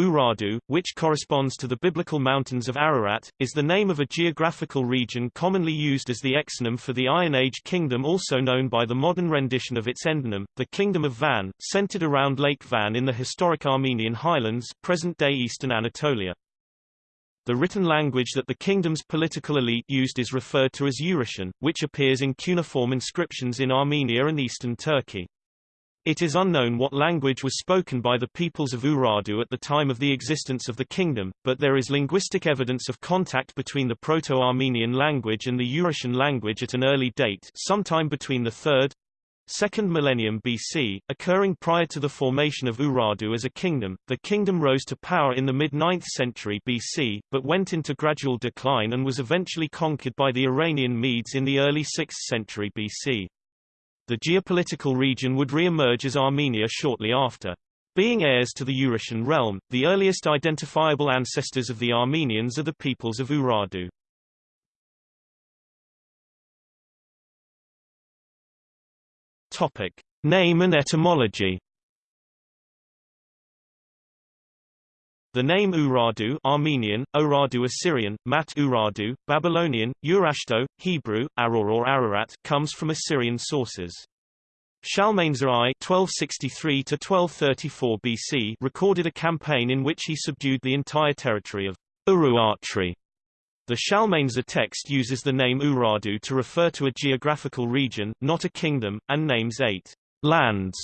Urartu, which corresponds to the biblical mountains of Ararat, is the name of a geographical region commonly used as the exonym for the Iron Age kingdom also known by the modern rendition of its endonym, the Kingdom of Van, centered around Lake Van in the historic Armenian highlands present-day eastern Anatolia. The written language that the kingdom's political elite used is referred to as Urartian, which appears in cuneiform inscriptions in Armenia and eastern Turkey. It is unknown what language was spoken by the peoples of Urartu at the time of the existence of the kingdom, but there is linguistic evidence of contact between the Proto-Armenian language and the Urartian language at an early date sometime between the 3rd, Second millennium BC, occurring prior to the formation of Urartu as a kingdom, the kingdom rose to power in the mid-9th century BC, but went into gradual decline and was eventually conquered by the Iranian Medes in the early 6th century BC. The geopolitical region would re-emerge as Armenia shortly after. Being heirs to the Urartian realm, the earliest identifiable ancestors of the Armenians are the peoples of Urartu. Topic: Name and etymology. The name Urartu Armenian, Urartu Assyrian, Mat Urartu, Babylonian, Urashto, Hebrew, Aror or Ararat comes from Assyrian sources. Shalmaneser I (1263–1234 BC) recorded a campaign in which he subdued the entire territory of Uruatri the Shalmaneser text uses the name Urartu to refer to a geographical region, not a kingdom, and names eight lands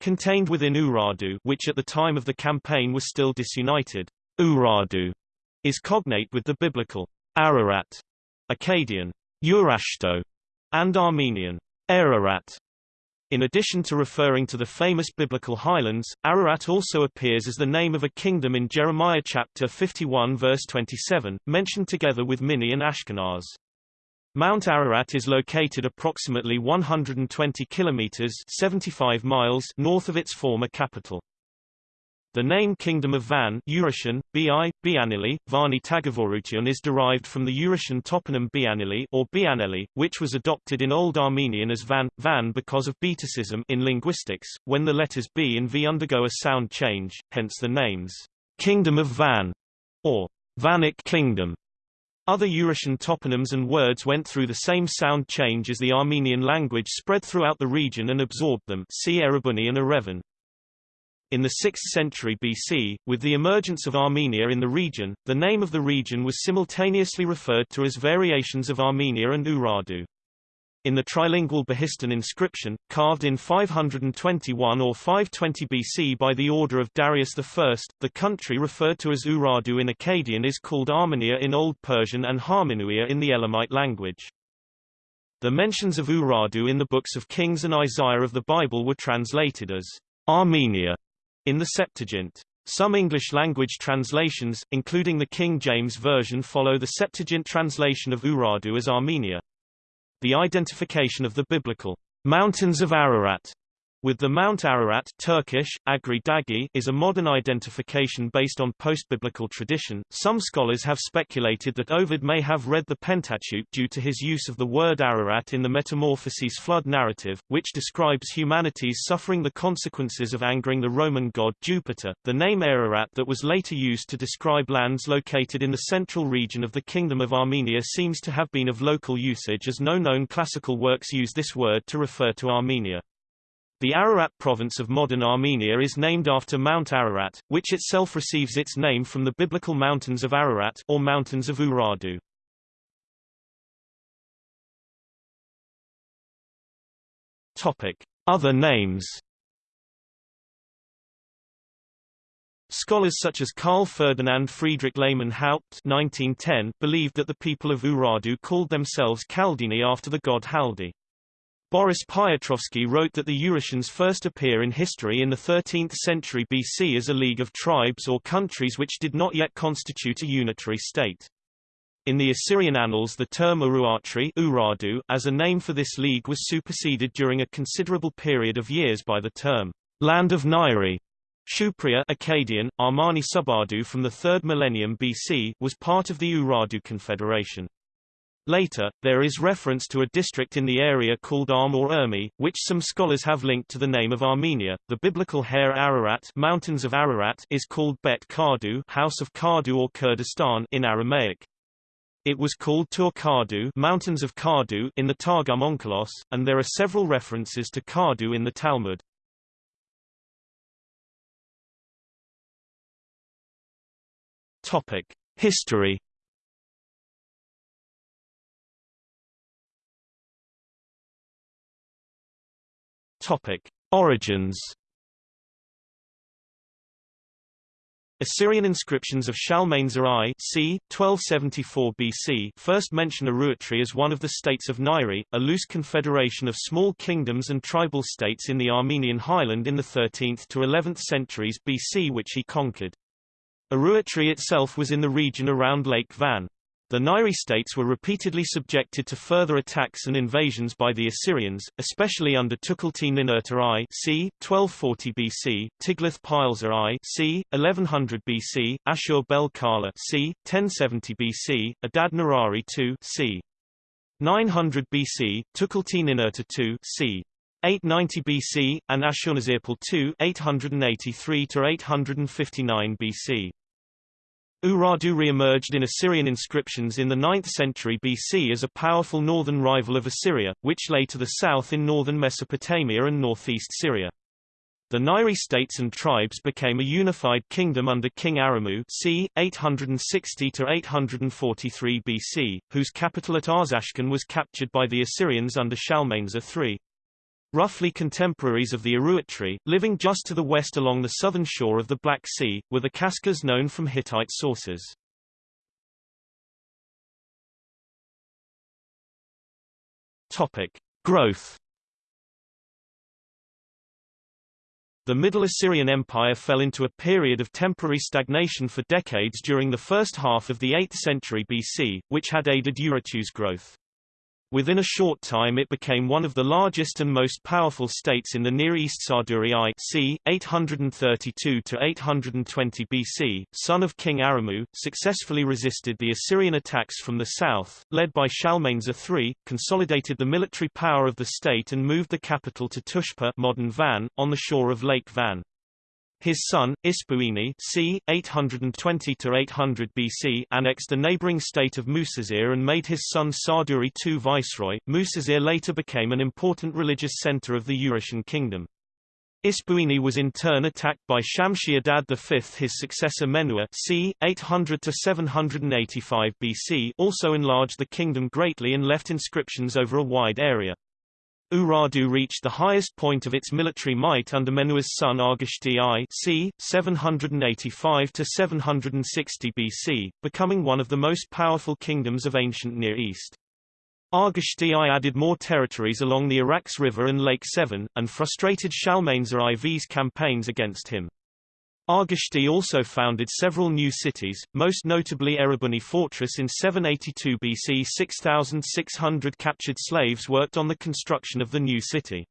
contained within Urartu which at the time of the campaign was still disunited. Urartu is cognate with the biblical Ararat, Akkadian Urashto, and Armenian Ararat. In addition to referring to the famous biblical highlands, Ararat also appears as the name of a kingdom in Jeremiah chapter 51 verse 27, mentioned together with Minni and Ashkenaz. Mount Ararat is located approximately 120 kilometers 75 miles north of its former capital. The name Kingdom of Van Urartian, Bi, Bianili, Vani Tagavorutian is derived from the Urartian toponym Bianili or Bianeli, which was adopted in Old Armenian as Van, Van because of Betacism in linguistics, when the letters B and V undergo a sound change, hence the names Kingdom of Van or Vanik Kingdom. Other Urartian toponyms and words went through the same sound change as the Armenian language spread throughout the region and absorbed them see Erebuni and Erevan. In the 6th century BC, with the emergence of Armenia in the region, the name of the region was simultaneously referred to as variations of Armenia and Urartu. In the trilingual Behistun inscription, carved in 521 or 520 BC by the order of Darius I, the country referred to as Urartu in Akkadian is called Armenia in Old Persian and Harmenuia in the Elamite language. The mentions of Urartu in the books of Kings and Isaiah of the Bible were translated as Armenia in the Septuagint. Some English-language translations, including the King James Version follow the Septuagint translation of Urartu as Armenia. The identification of the biblical mountains of Ararat with the Mount Ararat Turkish, Agri Dagi is a modern identification based on post-biblical tradition. Some scholars have speculated that Ovid may have read the Pentateuch due to his use of the word Ararat in the Metamorphoses flood narrative, which describes humanity's suffering the consequences of angering the Roman god Jupiter. The name Ararat that was later used to describe lands located in the central region of the Kingdom of Armenia seems to have been of local usage as no known classical works use this word to refer to Armenia. The Ararat province of modern Armenia is named after Mount Ararat, which itself receives its name from the biblical mountains of Ararat or mountains of Urartu. Topic: Other names. Scholars such as Carl Ferdinand Friedrich Lehmann Haupt 1910 believed that the people of Urartu called themselves Kaldini after the god Haldi. Boris Piotrovsky wrote that the Urartians first appear in history in the 13th century BC as a league of tribes or countries which did not yet constitute a unitary state. In the Assyrian annals the term Uruatri Urartu as a name for this league was superseded during a considerable period of years by the term Land of Nairi. Shupriya Akkadian, Armani Subardu from the 3rd millennium BC was part of the Urartu Confederation. Later, there is reference to a district in the area called Arm or Urmi, which some scholars have linked to the name of Armenia. The biblical Hare Ararat, Mountains of Ararat is called Bet Kardu, House of Kardu or Kurdistan in Aramaic. It was called Tur Kardu, Mountains of Kardu in the Targum Onkelos, and there are several references to Kardu in the Talmud. Topic: History Topic: Origins. Assyrian inscriptions of Shalmaneser I c. 1274 BC first mention Uruatri as one of the states of Nairi, a loose confederation of small kingdoms and tribal states in the Armenian highland in the 13th to 11th centuries BC which he conquered. Uruatri itself was in the region around Lake Van. The Nairi states were repeatedly subjected to further attacks and invasions by the Assyrians, especially under Tukulti-Ninurta I c. 1240 BC, Tiglath-Pileser I c. 1100 BC, Ashur-bel-Kala c. 1070 BC, Adad-nirari II c. 900 BC, Tukulti-Ninurta II c. 890 BC, and Ashurnazirpal II 883–859 BC. Urartu re-emerged in Assyrian inscriptions in the 9th century BC as a powerful northern rival of Assyria, which lay to the south in northern Mesopotamia and northeast Syria. The Nairi states and tribes became a unified kingdom under King Aramu c. 860–843 BC, whose capital at Arzashkun was captured by the Assyrians under Shalmaneser III. Roughly contemporaries of the Uruatri, living just to the west along the southern shore of the Black Sea, were the Kaskas known from Hittite sources. Topic. Growth The Middle Assyrian Empire fell into a period of temporary stagnation for decades during the first half of the 8th century BC, which had aided Urartu's growth. Within a short time it became one of the largest and most powerful states in the Near East Sarduri I c. 832–820 BC, son of King Aramu, successfully resisted the Assyrian attacks from the south, led by Shalmaneser III, consolidated the military power of the state and moved the capital to Tushpa modern Van, on the shore of Lake Van. His son, Ispuini c. 820–800 BC annexed the neighboring state of Musasir and made his son Sarduri II viceroy. Musasir later became an important religious center of the Urartian kingdom. Ispuini was in turn attacked by Shamshi-Adad V. His successor Menua c. 800–785 BC also enlarged the kingdom greatly and left inscriptions over a wide area. Urartu reached the highest point of its military might under Menua's son Argishti I c. 785–760 BC, becoming one of the most powerful kingdoms of ancient Near East. Argishti I added more territories along the Arax River and Lake Sevan, and frustrated Shalmaneser IV's campaigns against him. Argishti also founded several new cities, most notably Erebuni Fortress in 782 BC 6,600 captured slaves worked on the construction of the new city.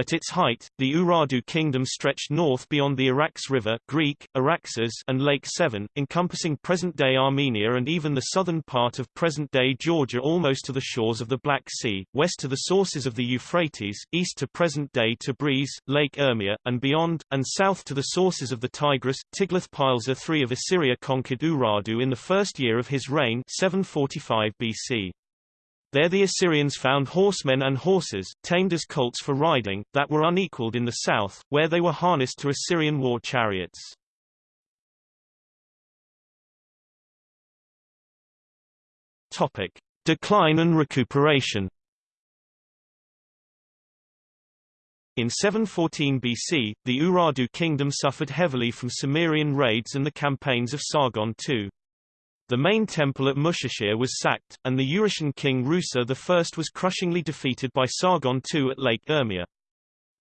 At its height, the Urartu kingdom stretched north beyond the Arax River Greek, Araxes and Lake Sevan, encompassing present-day Armenia and even the southern part of present-day Georgia almost to the shores of the Black Sea, west to the sources of the Euphrates, east to present-day Tabriz, Lake Urmia, and beyond, and south to the sources of the Tigris. Tiglath-Pileser III of Assyria conquered Urartu in the first year of his reign 745 BC. There the Assyrians found horsemen and horses, tamed as colts for riding, that were unequaled in the south, where they were harnessed to Assyrian war chariots. Topic. Decline and recuperation In 714 BC, the Urartu kingdom suffered heavily from Cimmerian raids and the campaigns of Sargon II. The main temple at Mushashir was sacked, and the Urartian king Rusa I was crushingly defeated by Sargon II at Lake Urmia.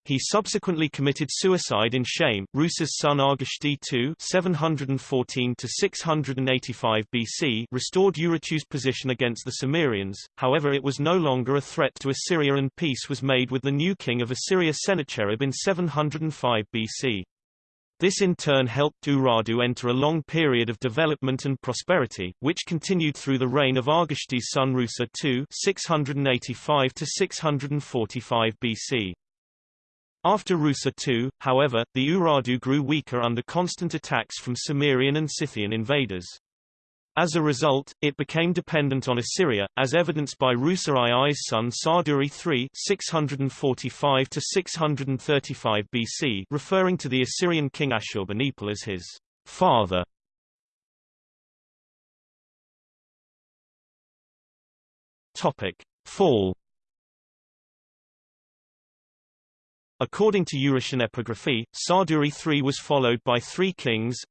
He subsequently committed suicide in shame. Rusa's son Argishti II 714 685 BC restored Urartu's position against the Cimmerians. however it was no longer a threat to Assyria and peace was made with the new king of Assyria Sennacherib in 705 BC. This in turn helped Urartu enter a long period of development and prosperity, which continued through the reign of Argishti's son Rusa II 685 645 BC. After Rusa II, however, the Urartu grew weaker under constant attacks from Cimmerian and Scythian invaders. As a result, it became dependent on Assyria, as evidenced by Rusa II's son Sarduri III 645 635 BC referring to the Assyrian king Ashurbanipal as his father. Topic. Fall According to Urartian epigraphy, Sarduri III was followed by three kings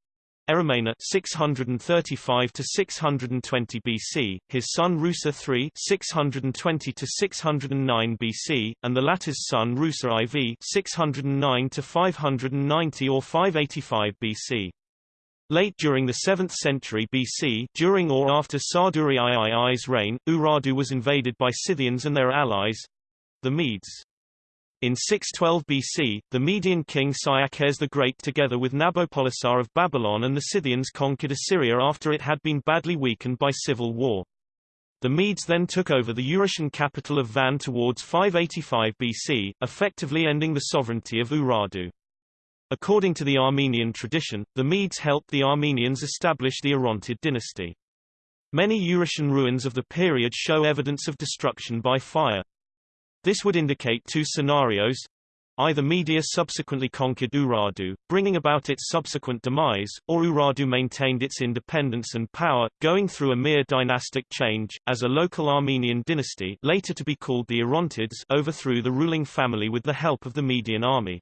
Erimena 635 to 620 BC, his son Rusa III 620 to 609 BC, and the latter's son Rusa IV 609 to 590 or 585 BC. Late during the 7th century BC, during or after Sarduri III's reign, Urartu was invaded by Scythians and their allies, the Medes. In 612 BC, the Median king Cyaxares the Great together with Nabopolassar of Babylon and the Scythians conquered Assyria after it had been badly weakened by civil war. The Medes then took over the Urartian capital of Van towards 585 BC, effectively ending the sovereignty of Urartu. According to the Armenian tradition, the Medes helped the Armenians establish the Orontid dynasty. Many Urartian ruins of the period show evidence of destruction by fire. This would indicate two scenarios. Either Media subsequently conquered Urartu, bringing about its subsequent demise, or Urartu maintained its independence and power, going through a mere dynastic change, as a local Armenian dynasty later to be called the Orontids overthrew the ruling family with the help of the Median army.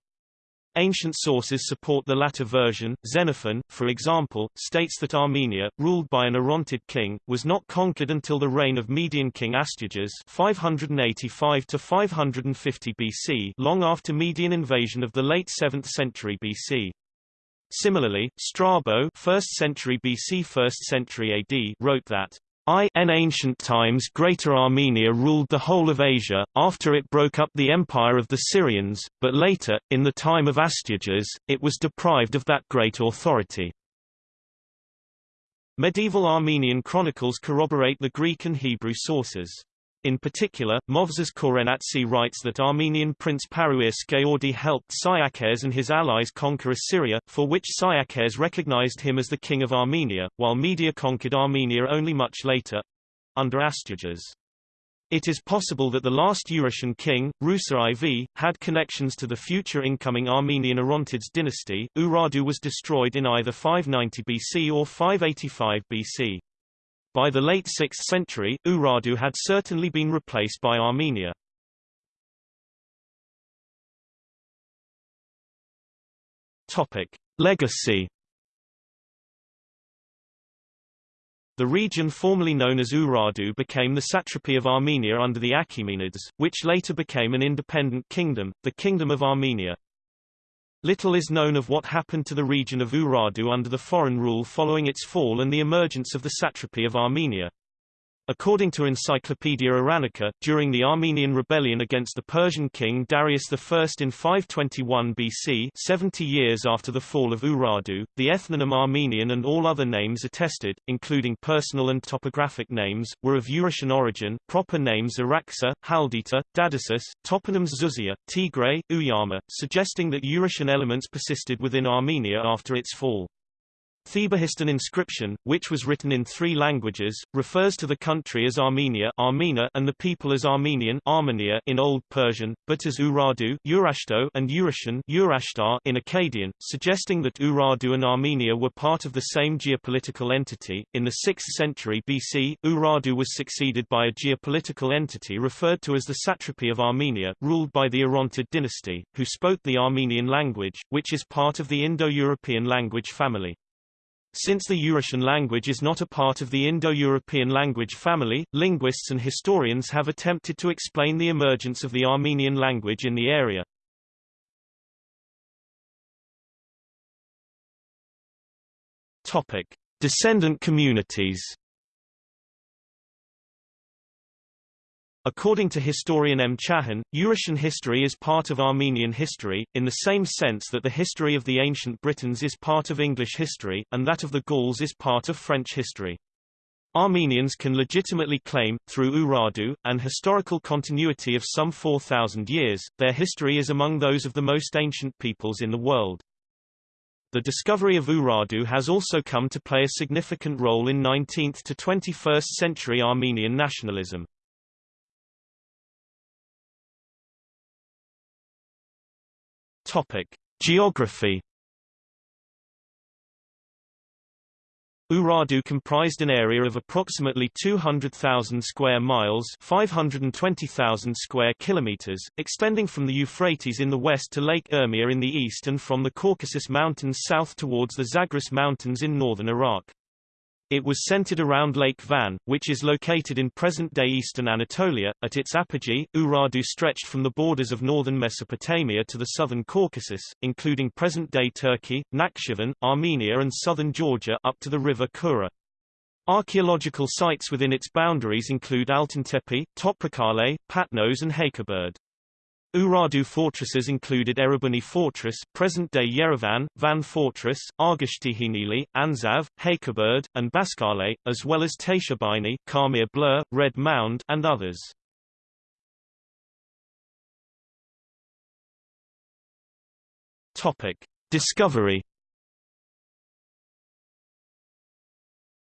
Ancient sources support the latter version. Xenophon, for example, states that Armenia, ruled by an Orontid king, was not conquered until the reign of Median king Astyages 585 to 550 BC, long after Median invasion of the late 7th century BC. Similarly, Strabo 1st century BC 1st century AD wrote that In ancient times Greater Armenia ruled the whole of Asia, after it broke up the empire of the Syrians, but later, in the time of Astyages, it was deprived of that great authority. Medieval Armenian chronicles corroborate the Greek and Hebrew sources. In particular, Movses Khorenatsi writes that Armenian Prince Paruir Skeordi helped Cyaxares and his allies conquer Assyria, for which Cyaxares recognized him as the king of Armenia, while Media conquered Armenia only much later—under Astyages. It is possible that the last Urartian king, Rusa IV, had connections to the future incoming Armenian Orontids dynasty. Urartu was destroyed in either 590 BC or 585 BC. By the late 6th century, Urartu had certainly been replaced by Armenia. Topic: Legacy The region formerly known as Urartu became the satrapy of Armenia under the Achaemenids, which later became an independent kingdom, the Kingdom of Armenia. Little is known of what happened to the region of Urartu under the foreign rule following its fall and the emergence of the satrapy of Armenia. According to Encyclopaedia Iranica, during the Armenian rebellion against the Persian king Darius I in 521 BC 70 years after the fall of Urartu, the ethnonym Armenian and all other names attested, including personal and topographic names, were of Urartian origin proper names Araxa, Haldita, Dadasus, toponyms Zuzia, Tigray, Uyama, suggesting that Urartian elements persisted within Armenia after its fall. The Behistun inscription, which was written in three languages, refers to the country as Armenia Armena and the people as Armenian Armenia in Old Persian, but as Urartu Urashto and Urashan Urashtar in Akkadian, suggesting that Urartu and Armenia were part of the same geopolitical entity. In the 6th century BC, Urartu was succeeded by a geopolitical entity referred to as the satrapy of Armenia, ruled by the Orontid dynasty, who spoke the Armenian language, which is part of the Indo-European language family. Since the Urartian language is not a part of the Indo-European language family, linguists and historians have attempted to explain the emergence of the Armenian language in the area. Topic: – Descendant communities According to historian M. Chahan, Urartian history is part of Armenian history, in the same sense that the history of the ancient Britons is part of English history, and that of the Gauls is part of French history. Armenians can legitimately claim, through Urartu, an historical continuity of some 4,000 years, their history is among those of the most ancient peoples in the world. The discovery of Urartu has also come to play a significant role in 19th to 21st century Armenian nationalism. Topic: Geography. Urartu comprised an area of approximately 200,000 square miles 520,000 square kilometers, extending from the Euphrates in the west to Lake Urmia in the east and from the Caucasus Mountains south towards the Zagros Mountains in northern Iraq. It was centered around Lake Van, which is located in present-day eastern Anatolia. At its apogee, Urartu stretched from the borders of northern Mesopotamia to the southern Caucasus, including present-day Turkey, Nakhchivan, Armenia and southern Georgia up to the river Kura. Archaeological sites within its boundaries include Altintepe, Toprakkale, Patnos and Hakkaberd. Urartu fortresses included Erebuni Fortress present-day Yerevan, Van Fortress, Argashtihinili, Anzav, Hakkaberd, and Baskale, as well as Tayshabini, Karmir Blur, Red Mound, and others. Topic. Discovery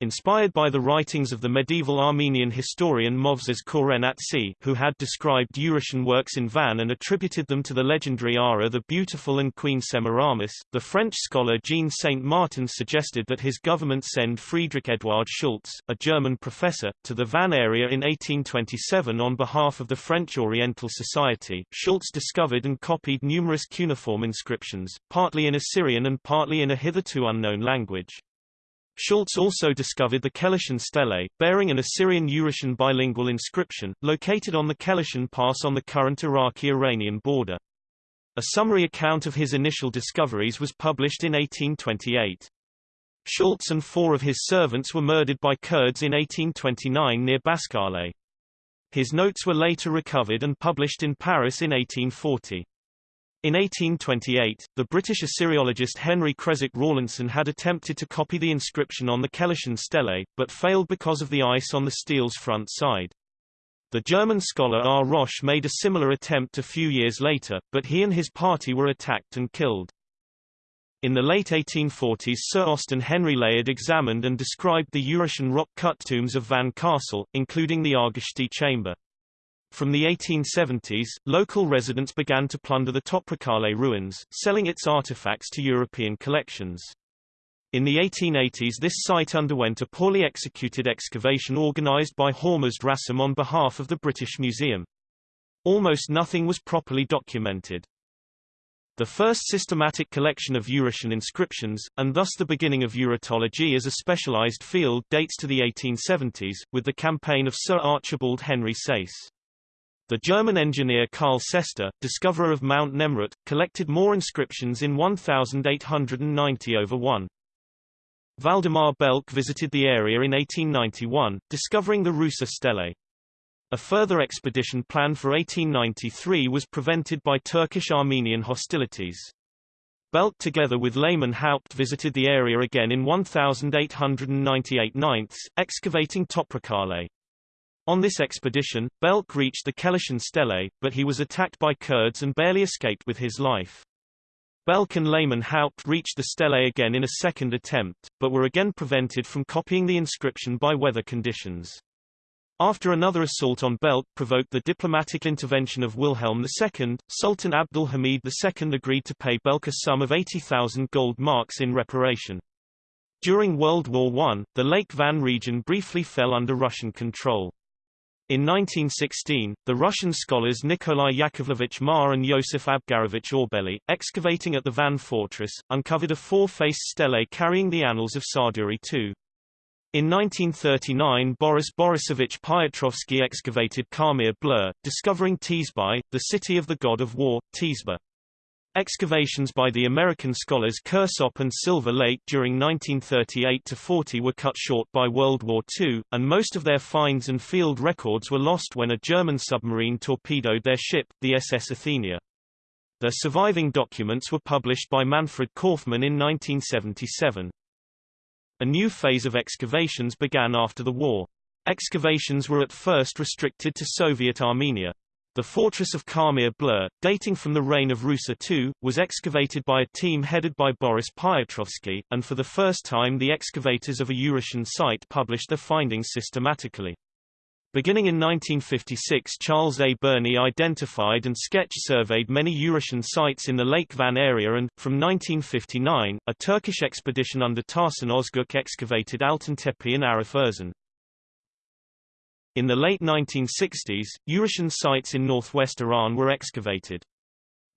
Inspired by the writings of the medieval Armenian historian Movses Khorenatsi, who had described Urartian works in Van and attributed them to the legendary Ara the Beautiful and Queen Semiramis, the French scholar Jean Saint Martin suggested that his government send Friedrich Eduard Schultz, a German professor, to the Van area in 1827 on behalf of the French Oriental Society. Schultz discovered and copied numerous cuneiform inscriptions, partly in Assyrian and partly in a hitherto unknown language. Schultz also discovered the Kelishan stele, bearing an Assyrian-Urartian bilingual inscription, located on the Kelishan Pass on the current Iraqi-Iranian border. A summary account of his initial discoveries was published in 1828. Schultz and four of his servants were murdered by Kurds in 1829 near Baskale. His notes were later recovered and published in Paris in 1840. In 1828, the British Assyriologist Henry Creswick Rawlinson had attempted to copy the inscription on the Kelishan stele, but failed because of the ice on the steel's front side. The German scholar R. Roche made a similar attempt a few years later, but he and his party were attacked and killed. In the late 1840s Sir Austen Henry Layard examined and described the Urartian rock-cut tombs of Van Castle, including the Argishti chamber. From the 1870s, local residents began to plunder the Toprakkale ruins, selling its artifacts to European collections. In the 1880s this site underwent a poorly executed excavation organized by Hormuzd Rassam on behalf of the British Museum. Almost nothing was properly documented. The first systematic collection of Urartian inscriptions, and thus the beginning of Urartology as a specialized field dates to the 1870s, with the campaign of Sir Archibald Henry Sayce. The German engineer Karl Sester, discoverer of Mount Nemrut, collected more inscriptions in 1890 over 1. Valdemar Belck visited the area in 1891, discovering the Rusa stele. A further expedition planned for 1893 was prevented by Turkish-Armenian hostilities. Belck together with Lehmann Haupt visited the area again in 1898 9 excavating Toprakkale. On this expedition, Belck reached the Kelishan stele, but he was attacked by Kurds and barely escaped with his life. Belck and Lehmann Haupt reached the stele again in a second attempt, but were again prevented from copying the inscription by weather conditions. After another assault on Belck provoked the diplomatic intervention of Wilhelm II, Sultan Abdul Hamid II agreed to pay Belck a sum of 80,000 gold marks in reparation. During World War I, the Lake Van region briefly fell under Russian control. In 1916, the Russian scholars Nikolai Yakovlevich Marr and Yosef Abgarovich Orbeli, excavating at the Van Fortress, uncovered a four-faced stele carrying the annals of Sarduri II. In 1939 Boris Borisovich Piotrovsky excavated Karmir Blur, discovering Tizbai, the city of the god of war, Tizba. Excavations by the American scholars Kirsopp and Silver Lake during 1938–40 were cut short by World War II, and most of their finds and field records were lost when a German submarine torpedoed their ship, the SS Athenia. Their surviving documents were published by Manfred Korfmann in 1977. A new phase of excavations began after the war. Excavations were at first restricted to Soviet Armenia. The fortress of Karmir Blur, dating from the reign of Rusa II, was excavated by a team headed by Boris Piotrovsky, and for the first time the excavators of a Urartian site published their findings systematically. Beginning in 1956 Charles A. Burney identified and sketch surveyed many Urartian sites in the Lake Van area and, from 1959, a Turkish expedition under Tahsin Ozguk excavated Altintepe and Arif Erzin. In the late 1960s, Urartian sites in northwest Iran were excavated.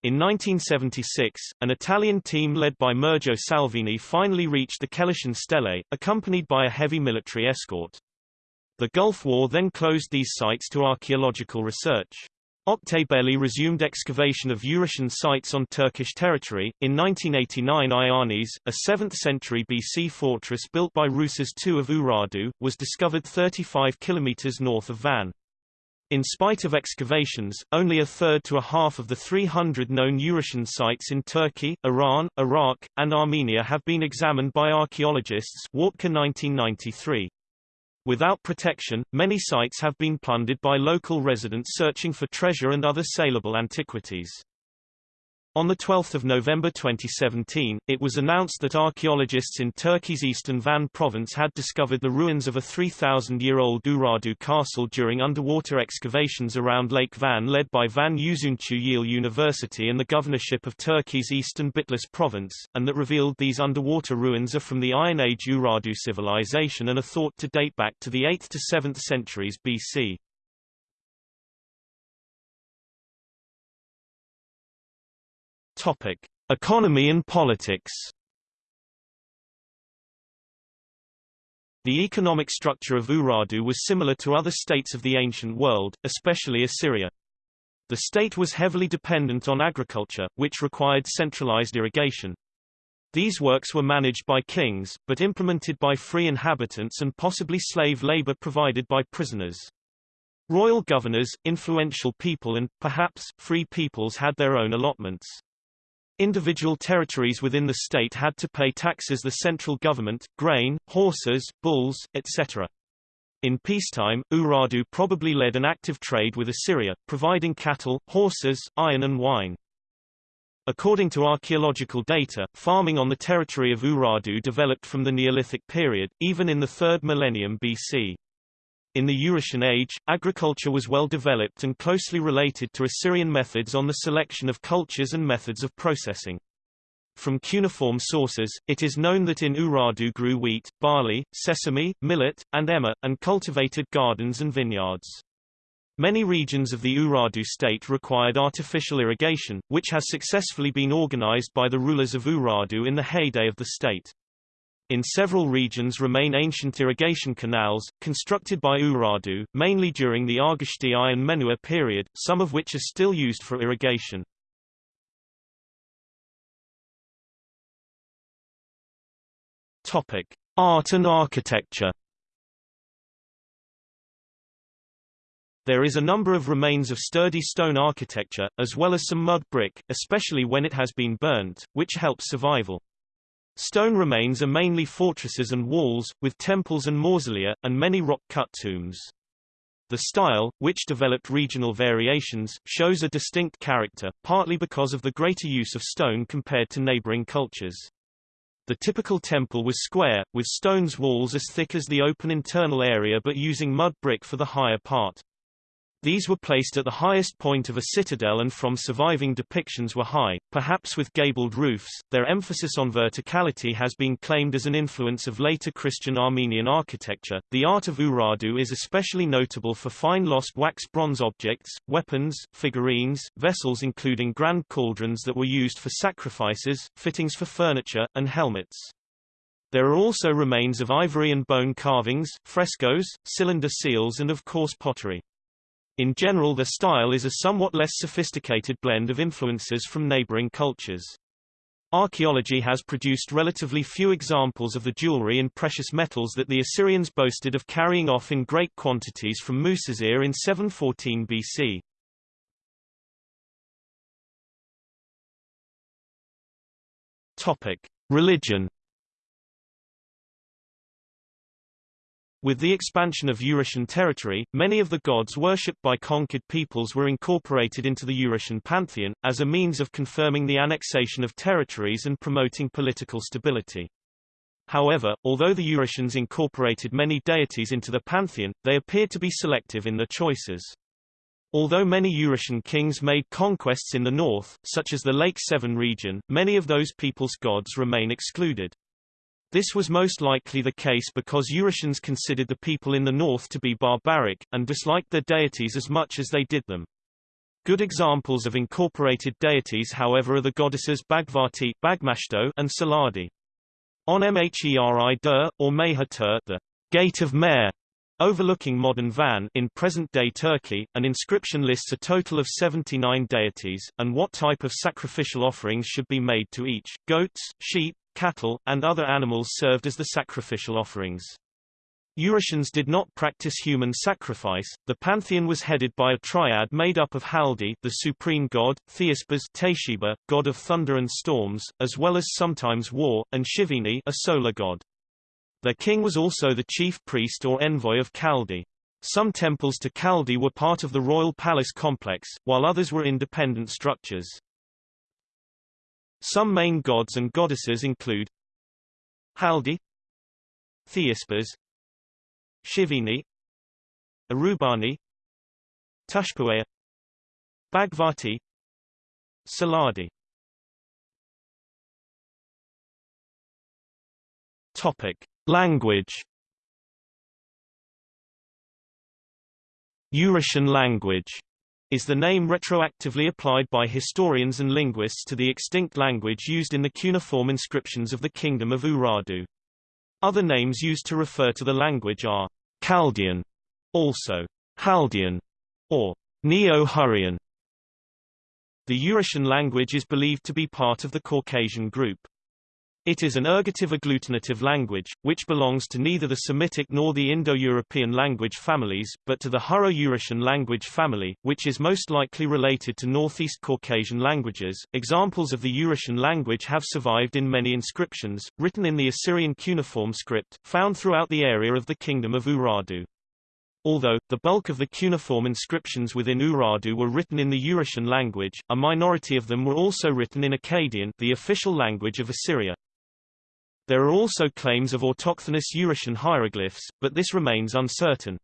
In 1976, an Italian team led by Mirjo Salvini finally reached the Kelishan Stele, accompanied by a heavy military escort. The Gulf War then closed these sites to archaeological research. Oktay Belli resumed excavation of Urartian sites on Turkish territory. In 1989 Ayanis, a 7th century BC fortress built by Rusas II of Urartu, was discovered 35 kilometers north of Van. In spite of excavations, only a third to a half of the 300 known Urartian sites in Turkey, Iran, Iraq, and Armenia have been examined by archaeologists Wartke 1993. Without protection, many sites have been plundered by local residents searching for treasure and other saleable antiquities. On 12 November 2017, it was announced that archaeologists in Turkey's eastern Van province had discovered the ruins of a 3,000-year-old Urartu castle during underwater excavations around Lake Van led by Van Yüzüncü Yıl University and the governorship of Turkey's eastern Bitlis province, and that revealed these underwater ruins are from the Iron Age Urartu civilization and are thought to date back to the 8th to 7th centuries BC. Topic: Economy and politics. The economic structure of Urartu was similar to other states of the ancient world, especially Assyria. The state was heavily dependent on agriculture, which required centralized irrigation. These works were managed by kings, but implemented by free inhabitants and possibly slave labor provided by prisoners. Royal governors, influential people and, perhaps, free peoples had their own allotments. Individual territories within the state had to pay taxes the central government, grain, horses, bulls, etc. In peacetime, Urartu probably led an active trade with Assyria, providing cattle, horses, iron and wine. According to archaeological data, farming on the territory of Urartu developed from the Neolithic period, even in the 3rd millennium BC. In the Urartian Age, agriculture was well developed and closely related to Assyrian methods on the selection of cultures and methods of processing. From cuneiform sources, it is known that in Urartu grew wheat, barley, sesame, millet, and emmer, and cultivated gardens and vineyards. Many regions of the Urartu state required artificial irrigation, which has successfully been organized by the rulers of Urartu in the heyday of the state. In several regions remain ancient irrigation canals, constructed by Urartu, mainly during the Argishti and Menua period, some of which are still used for irrigation. Art and architecture. There is a number of remains of sturdy stone architecture, as well as some mud brick, especially when it has been burnt, which helps survival. Stone remains are mainly fortresses and walls, with temples and mausolea, and many rock-cut tombs. The style, which developed regional variations, shows a distinct character, partly because of the greater use of stone compared to neighboring cultures. The typical temple was square, with stone's walls as thick as the open internal area but using mud brick for the higher part. These were placed at the highest point of a citadel and from surviving depictions were high, perhaps with gabled roofs. Their emphasis on verticality has been claimed as an influence of later Christian Armenian architecture. The art of Urartu is especially notable for fine lost wax bronze objects, weapons, figurines, vessels including grand cauldrons that were used for sacrifices, fittings for furniture, and helmets. There are also remains of ivory and bone carvings, frescoes, cylinder seals and of coarse pottery. In general their style is a somewhat less sophisticated blend of influences from neighboring cultures. Archaeology has produced relatively few examples of the jewelry and precious metals that the Assyrians boasted of carrying off in great quantities from Musasir in 714 BC. Topic: Religion With the expansion of Urartian territory, many of the gods worshipped by conquered peoples were incorporated into the Urartian pantheon, as a means of confirming the annexation of territories and promoting political stability. However, although the Urartians incorporated many deities into the pantheon, they appeared to be selective in their choices. Although many Urartian kings made conquests in the north, such as the Lake Sevan region, many of those peoples' gods remain excluded. This was most likely the case because Urartians considered the people in the north to be barbaric, and disliked their deities as much as they did them. Good examples of incorporated deities however are the goddesses Bhagvati Bagmashto and Saladi. On Mheri Dur, or Mehatur, the Gate of Mer, overlooking modern Van in present-day Turkey, an inscription lists a total of 79 deities, and what type of sacrificial offerings should be made to each, goats, sheep, cattle, and other animals served as the sacrificial offerings. Urartians did not practice human sacrifice. The pantheon was headed by a triad made up of Haldi, the supreme god, Theispas, Tesheba, god of thunder and storms, as well as sometimes war, and Shivini, a solar god. Their king was also the chief priest or envoy of Kaldi. Some temples to Kaldi were part of the royal palace complex, while others were independent structures. Some main gods and goddesses include Haldi Theispas Shivini Arubani Tushpuaya Bhagvati Saladi Topic. Language Urartian language is the name retroactively applied by historians and linguists to the extinct language used in the cuneiform inscriptions of the Kingdom of Urartu. Other names used to refer to the language are Chaldean, also Haldean, or Neo-Hurrian. The Urartian language is believed to be part of the Caucasian group. It is an ergative agglutinative language, which belongs to neither the Semitic nor the Indo-European language families, but to the Hurro-Urartian language family, which is most likely related to Northeast Caucasian languages. Examples of the Urartian language have survived in many inscriptions, written in the Assyrian cuneiform script, found throughout the area of the Kingdom of Urartu. Although, the bulk of the cuneiform inscriptions within Urartu were written in the Urartian language, a minority of them were also written in Akkadian the official language of Assyria. There are also claims of autochthonous Urartian hieroglyphs, but this remains uncertain.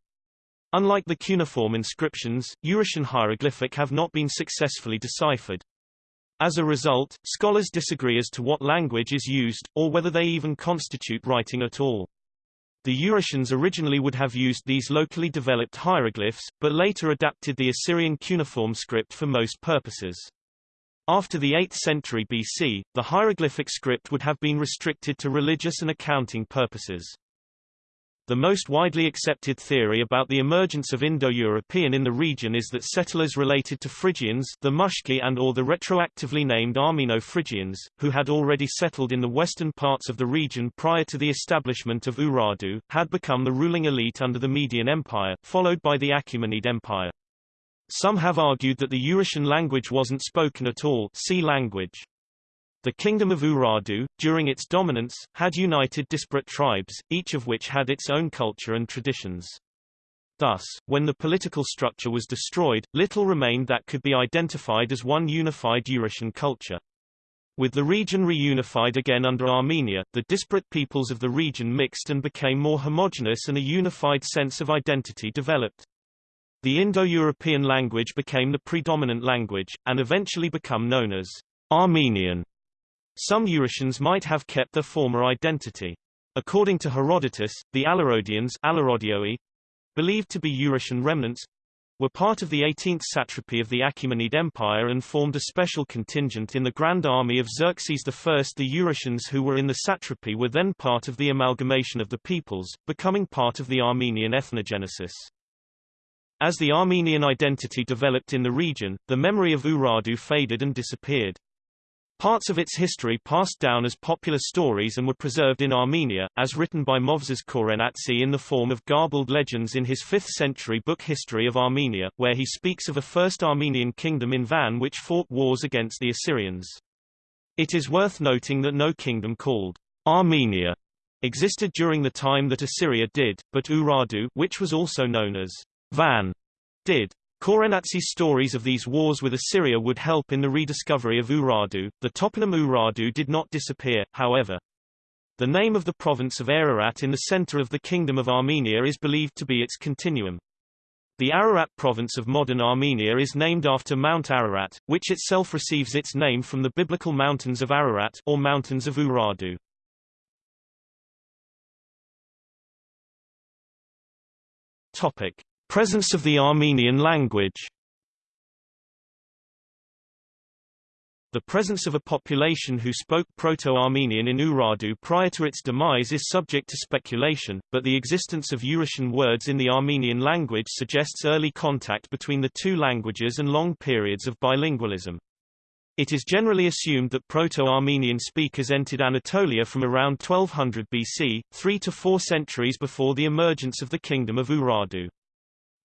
Unlike the cuneiform inscriptions, Urartian hieroglyphic have not been successfully deciphered. As a result, scholars disagree as to what language is used, or whether they even constitute writing at all. The Urartians originally would have used these locally developed hieroglyphs, but later adapted the Assyrian cuneiform script for most purposes. After the 8th century BC, the hieroglyphic script would have been restricted to religious and accounting purposes. The most widely accepted theory about the emergence of Indo-European in the region is that settlers related to Phrygians the Mushki and or the retroactively named Armeno-Phrygians, who had already settled in the western parts of the region prior to the establishment of Urartu, had become the ruling elite under the Median Empire, followed by the Achaemenid Empire. Some have argued that the Urartian language wasn't spoken at all see language. The Kingdom of Urartu, during its dominance, had united disparate tribes, each of which had its own culture and traditions. Thus, when the political structure was destroyed, little remained that could be identified as one unified Urartian culture. With the region reunified again under Armenia, the disparate peoples of the region mixed and became more homogeneous and a unified sense of identity developed. The Indo-European language became the predominant language, and eventually become known as Armenian. Some Urartians might have kept their former identity. According to Herodotus, the Alarodians believed to be Urartian remnants, were part of the 18th satrapy of the Achaemenid Empire and formed a special contingent in the Grand Army of Xerxes I. The Urartians who were in the satrapy were then part of the amalgamation of the peoples, becoming part of the Armenian ethnogenesis. As the Armenian identity developed in the region, the memory of Urartu faded and disappeared. Parts of its history passed down as popular stories and were preserved in Armenia, as written by Movses Khorenatsi in the form of garbled legends in his 5th-century book History of Armenia, where he speaks of a first Armenian kingdom in Van which fought wars against the Assyrians. It is worth noting that no kingdom called Armenia existed during the time that Assyria did, but Urartu which was also known as Van did. Khorenatsi's stories of these wars with Assyria would help in the rediscovery of Urartu. The toponym Urartu did not disappear, however. The name of the province of Ararat in the center of the Kingdom of Armenia is believed to be its continuum. The Ararat province of modern Armenia is named after Mount Ararat, which itself receives its name from the biblical mountains of Ararat or mountains of Urartu. Topic: Presence of the Armenian language The presence of a population who spoke Proto-Armenian in Urartu prior to its demise is subject to speculation, but the existence of Urartian words in the Armenian language suggests early contact between the two languages and long periods of bilingualism. It is generally assumed that Proto-Armenian speakers entered Anatolia from around 1200 BC, three to four centuries before the emergence of the Kingdom of Urartu.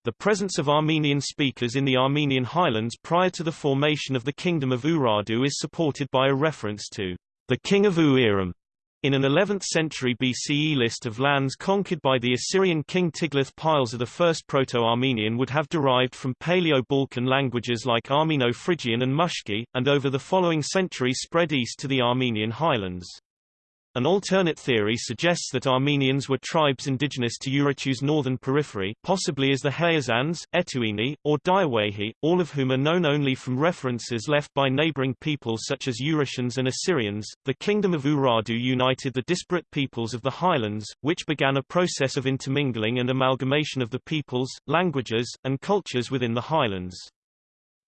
The presence of Armenian speakers in the Armenian highlands prior to the formation of the Kingdom of Urartu is supported by a reference to the king of Uiram in an 11th century BCE list of lands conquered by the Assyrian king Tiglath-Pileser the first Proto-Armenian would have derived from Paleo-Balkan languages like Armeno-Phrygian and Mushki, and over the following centuries spread east to the Armenian highlands. An alternate theory suggests that Armenians were tribes indigenous to Urartu's northern periphery, possibly as the Hayazans, Etiuni, or Daiwehi, all of whom are known only from references left by neighboring peoples such as Urartians and Assyrians. The Kingdom of Urartu united the disparate peoples of the highlands, which began a process of intermingling and amalgamation of the peoples, languages, and cultures within the highlands.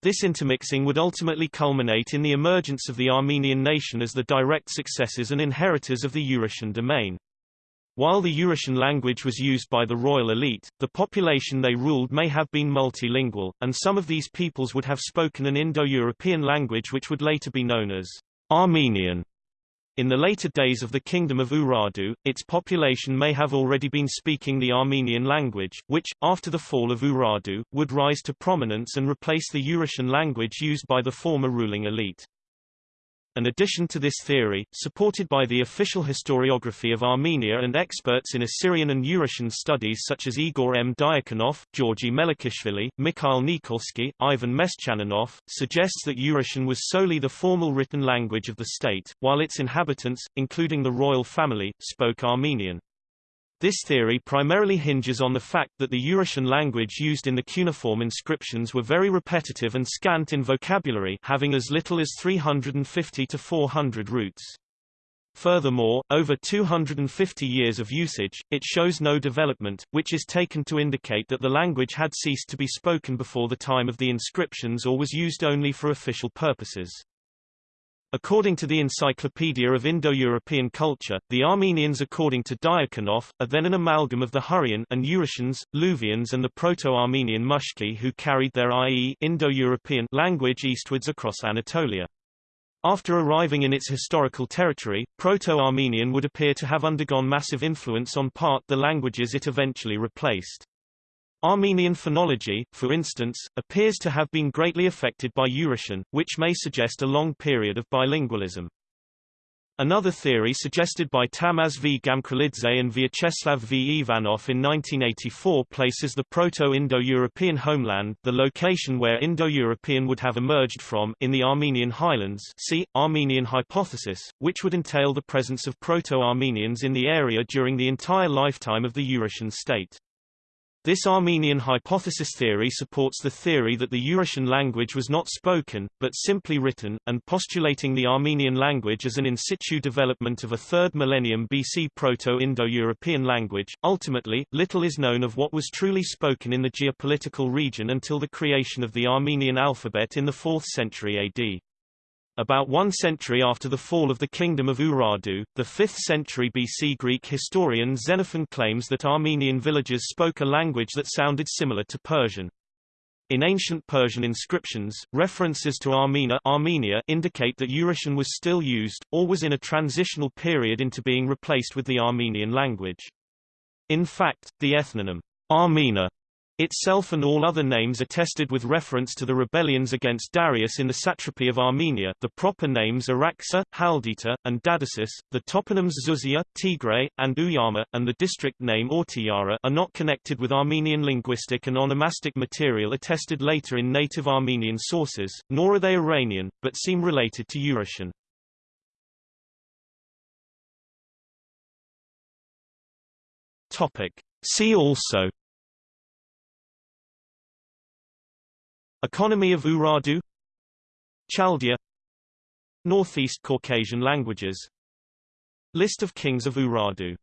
This intermixing would ultimately culminate in the emergence of the Armenian nation as the direct successors and inheritors of the Urartian domain. While the Urartian language was used by the royal elite, the population they ruled may have been multilingual, and some of these peoples would have spoken an Indo-European language which would later be known as Armenian. In the later days of the Kingdom of Urartu, its population may have already been speaking the Armenian language, which, after the fall of Urartu, would rise to prominence and replace the Urartian language used by the former ruling elite. An addition to this theory, supported by the official historiography of Armenia and experts in Assyrian and Urartian studies such as Igor M. Diakonov, Georgi Melikishvili, Mikhail Nikolsky, Ivan Meshchaninov, suggests that Urartian was solely the formal written language of the state, while its inhabitants, including the royal family, spoke Armenian. This theory primarily hinges on the fact that the Urartian language used in the cuneiform inscriptions were very repetitive and scant in vocabulary having as little as 350 to 400 roots. Furthermore, over 250 years of usage, it shows no development, which is taken to indicate that the language had ceased to be spoken before the time of the inscriptions or was used only for official purposes. According to the Encyclopedia of Indo-European Culture, the Armenians according to Diakonov, are then an amalgam of the Hurrian and Urartians, Luvians and the Proto-Armenian Mushki who carried their i.e. Indo-European language eastwards across Anatolia. After arriving in its historical territory, Proto-Armenian would appear to have undergone massive influence on part the languages it eventually replaced. Armenian phonology, for instance, appears to have been greatly affected by Urartian, which may suggest a long period of bilingualism. Another theory suggested by Tamaz V. Gamkrelidze and Vyacheslav V. Ivanov in 1984 places the Proto-Indo-European homeland the location where Indo-European would have emerged from in the Armenian highlands see, Armenian hypothesis, which would entail the presence of Proto-Armenians in the area during the entire lifetime of the Urartian state. This Armenian hypothesis theory supports the theory that the Urartian language was not spoken, but simply written, and postulating the Armenian language as an in situ development of a 3rd millennium BC Proto-Indo-European language. Ultimately, little is known of what was truly spoken in the geopolitical region until the creation of the Armenian alphabet in the 4th century AD. About one century after the fall of the kingdom of Urartu, the 5th century BC Greek historian Xenophon claims that Armenian villagers spoke a language that sounded similar to Persian. In ancient Persian inscriptions, references to Armenia Armenia indicate that Urartian was still used, or was in a transitional period into being replaced with the Armenian language. In fact, the ethnonym Armena itself and all other names attested with reference to the rebellions against Darius in the satrapy of Armenia the proper names Araxa, Haldita, and Dadasis, the toponyms Zuzia, Tigray, and Uyama, and the district name Ortiyara are not connected with Armenian linguistic and onomastic material attested later in native Armenian sources, nor are they Iranian, but seem related to Urartian. Topic. See also Economy of Urartu Chaldea. Northeast Caucasian languages. List of kings of Urartu